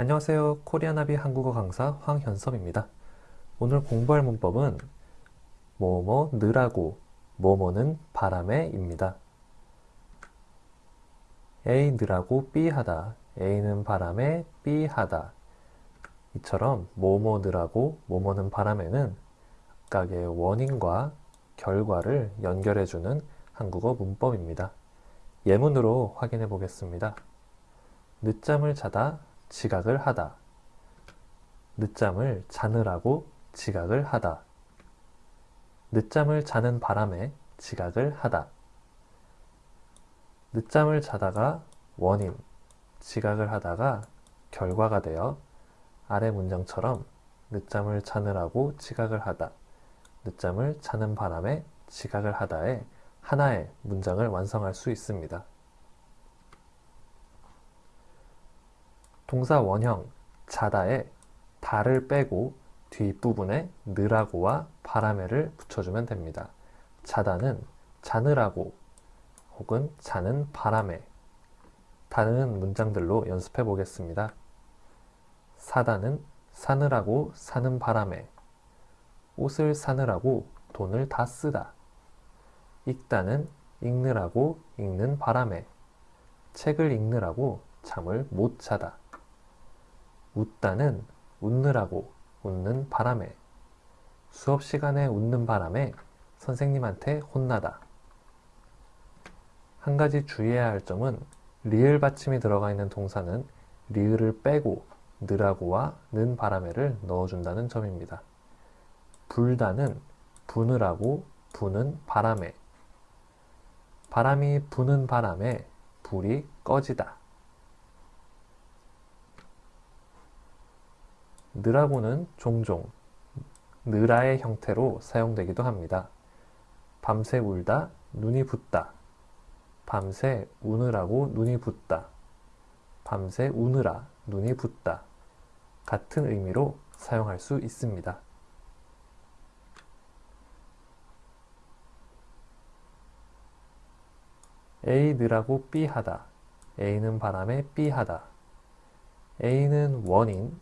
안녕하세요. 코리아나비 한국어 강사 황현섭입니다. 오늘 공부할 문법은 뭐뭐 느라고 뭐뭐는 바람에 입니다. A 느라고 B 하다 A는 바람에 B 하다 이처럼 뭐뭐 느라고 뭐뭐는 바람에는 각각의 원인과 결과를 연결해주는 한국어 문법입니다. 예문으로 확인해 보겠습니다. 늦잠을 자다 지각을 하다. 늦잠을 자느라고 지각을 하다. 늦잠을 자는 바람에 지각을 하다. 늦잠을 자다가 원인, 지각을 하다가 결과가 되어 아래 문장처럼 늦잠을 자느라고 지각을 하다. 늦잠을 자는 바람에 지각을 하다에 하나의 문장을 완성할 수 있습니다. 동사 원형 자다에 다를 빼고 뒷부분에 느라고와 바람에를 붙여주면 됩니다. 자다는 자느라고 혹은 자는 바람에. 다른 문장들로 연습해 보겠습니다. 사다는 사느라고 사는 바람에. 옷을 사느라고 돈을 다 쓰다. 읽다는 읽느라고 읽는 바람에. 책을 읽느라고 잠을 못 자다 웃다는 웃느라고 웃는 바람에 수업 시간에 웃는 바람에 선생님한테 혼나다. 한 가지 주의해야 할 점은 리을 받침이 들어가 있는 동사는 리을을 빼고 느라고와 는 바람에를 넣어준다는 점입니다. 불다는 부느라고 부는 바람에 바람이 부는 바람에 불이 꺼지다. 느라고는 종종 느라의 형태로 사용되기도 합니다. 밤새 울다, 눈이 붓다. 밤새 우느라고 눈이 붓다. 밤새 우느라 눈이 붓다. 같은 의미로 사용할 수 있습니다. A 느라고 B 하다. A는 바람에 B 하다. A는 원인,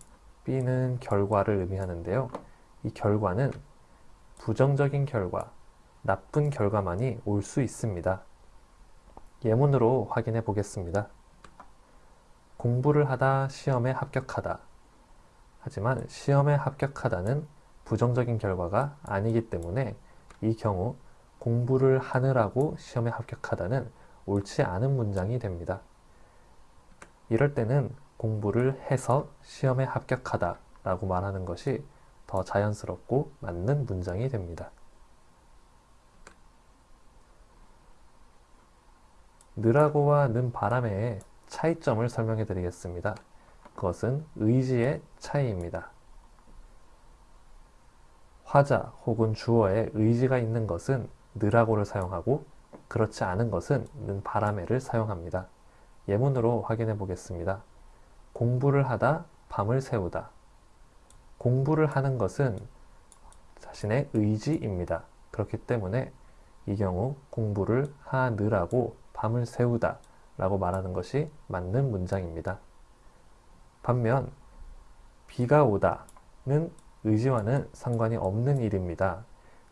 B는 결과를 의미하는데요. 이 결과는 부정적인 결과, 나쁜 결과만이 올 수 있습니다. 예문으로 확인해 보겠습니다. 공부를 하다 시험에 합격하다. 하지만 시험에 합격하다는 부정적인 결과가 아니기 때문에 이 경우 공부를 하느라고 시험에 합격하다는 옳지 않은 문장이 됩니다. 이럴 때는 공부를 해서 시험에 합격하다 라고 말하는 것이 더 자연스럽고 맞는 문장이 됩니다. 느라고와 는 바람의 차이점을 설명해 드리겠습니다. 그것은 의지의 차이입니다. 화자 혹은 주어에 의지가 있는 것은 느라고를 사용하고 그렇지 않은 것은 는 바람에를 사용합니다. 예문으로 확인해 보겠습니다. 공부를 하다 밤을 새우다. 공부를 하는 것은 자신의 의지입니다. 그렇기 때문에 이 경우 공부를 하느라고 밤을 새우다 라고 말하는 것이 맞는 문장입니다. 반면 비가 오다는 의지와는 상관이 없는 일입니다.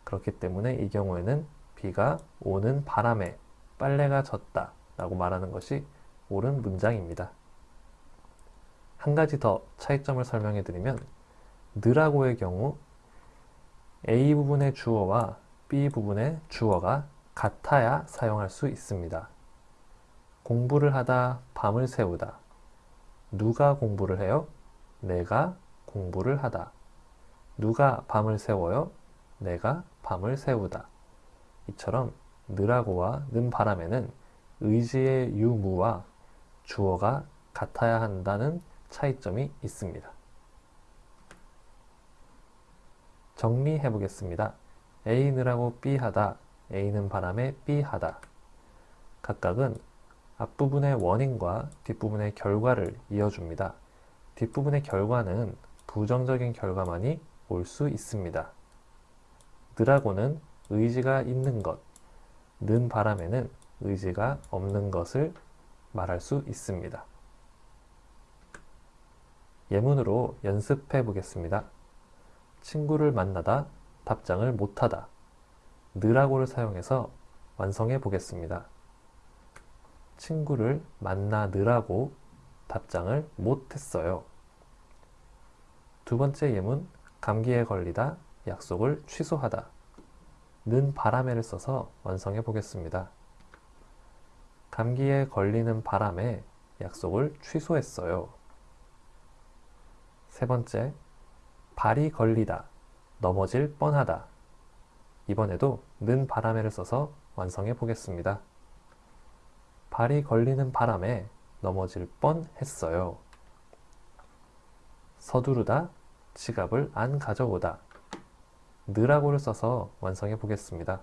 그렇기 때문에 이 경우에는 비가 오는 바람에 빨래가 젖다 라고 말하는 것이 옳은 문장입니다. 한 가지 더 차이점을 설명해 드리면 느라고의 경우 A 부분의 주어와 B 부분의 주어가 같아야 사용할 수 있습니다. 공부를 하다 밤을 새우다. 누가 공부를 해요? 내가 공부를 하다. 누가 밤을 새워요? 내가 밤을 새우다. 이처럼 느라고와 는 바람에는 의지의 유무와 주어가 같아야 한다는 차이점이 있습니다. 정리해 보겠습니다. A느라고 B하다, A는 바람에 B하다. 각각은 앞부분의 원인과 뒷부분의 결과를 이어줍니다. 뒷부분의 결과는 부정적인 결과만이 올 수 있습니다. 느라고는 의지가 있는 것, 는 바람에는 의지가 없는 것을 말할 수 있습니다. 예문으로 연습해 보겠습니다. 친구를 만나다 답장을 못하다 느라고를 사용해서 완성해 보겠습니다. 친구를 만나느라고 답장을 못했어요. 두 번째 예문 감기에 걸리다 약속을 취소하다 는 바람에를 써서 완성해 보겠습니다. 감기에 걸리는 바람에 약속을 취소했어요. 세 번째, 발이 걸리다, 넘어질 뻔하다. 이번에도 는 바람에를 써서 완성해 보겠습니다. 발이 걸리는 바람에 넘어질 뻔 했어요. 서두르다, 지갑을 안 가져오다. 느라고를 써서 완성해 보겠습니다.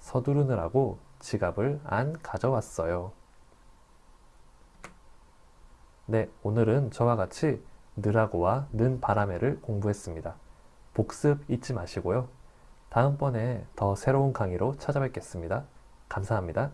서두르느라고 지갑을 안 가져왔어요. 네, 오늘은 저와 같이 느라고와 는 바람에를 공부했습니다. 복습 잊지 마시고요. 다음번에 더 새로운 강의로 찾아뵙겠습니다. 감사합니다.